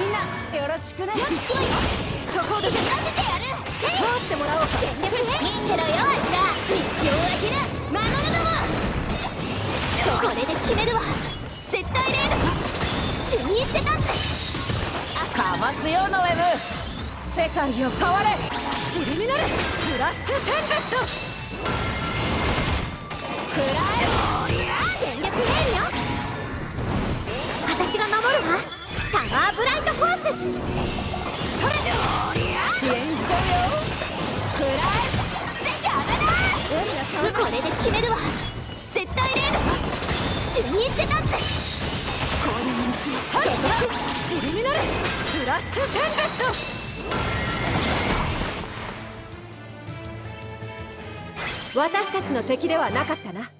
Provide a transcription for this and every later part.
よろしくね。よし来いよそこでさせてやる。通ってもらおうか全力で見てろよあいつら道を開けな魔物どもこれで決める。わ絶対レード主任してたってかますよノエム世界を変われシリミナルフラッシュテンペスト食らえ全力レールよ私が守る。わタワーブライ私たちの敵ではなかったな。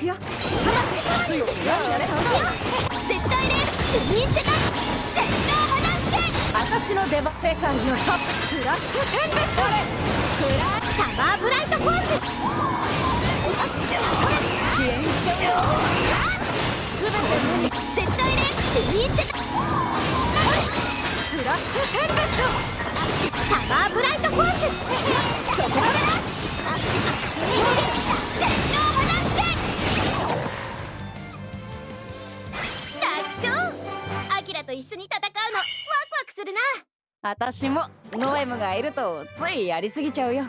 くよ。強くやれ絶対レード主任してた天皇破断剣私の出番世界をトッフラッシュテンペス。トフラタワーブライトフォース。支援しちゃうよ全て絶対レード主任してたフラッシュテンペス。トタワーブライトと一緒に戦うの。ワクワクするな。私もノエムがいるとついやりすぎちゃうよ。